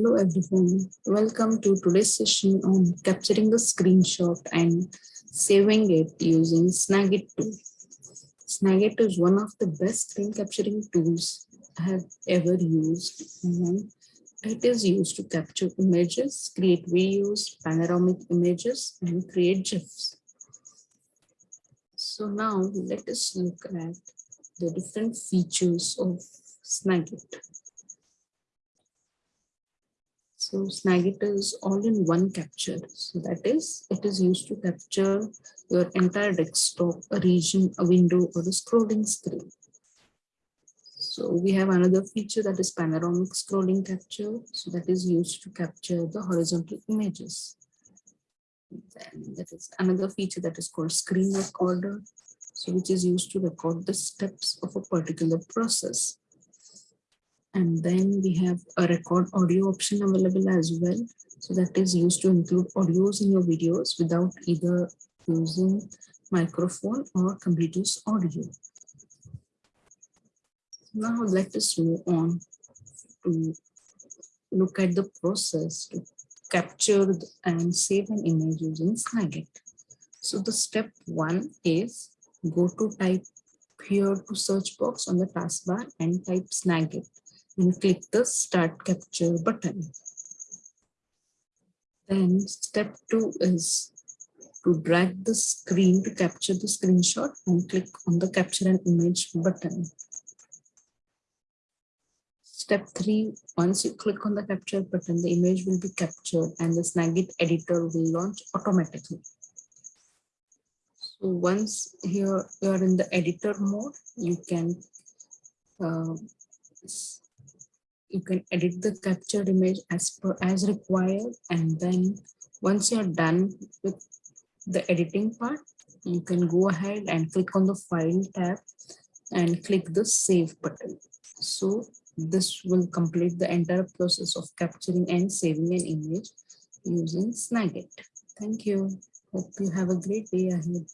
Hello everyone, welcome to today's session on capturing the screenshot and saving it using Snagit tool. Snagit is one of the best screen capturing tools I have ever used and it is used to capture images, create videos, panoramic images and create GIFs. So now let us look at the different features of Snagit. So Snagit is all in one capture. So that is, it is used to capture your entire desktop, a region, a window, or a scrolling screen. So we have another feature that is panoramic scrolling capture. So that is used to capture the horizontal images. Then that is another feature that is called screen recorder. So which is used to record the steps of a particular process. And then we have a record audio option available as well. So that is used to include audios in your videos without either using microphone or computer's audio. Now let us move on to look at the process to capture and save an image using Snagit. So the step one is go to type here to search box on the taskbar and type Snagit and click the start capture button. Then step two is to drag the screen to capture the screenshot and click on the capture an image button. Step three, once you click on the capture button, the image will be captured and the Snagit editor will launch automatically. So once here you are in the editor mode, you can uh, you can edit the captured image as per as required and then once you're done with the editing part you can go ahead and click on the file tab and click the save button. So this will complete the entire process of capturing and saving an image using snagit. Thank you. Hope you have a great day ahead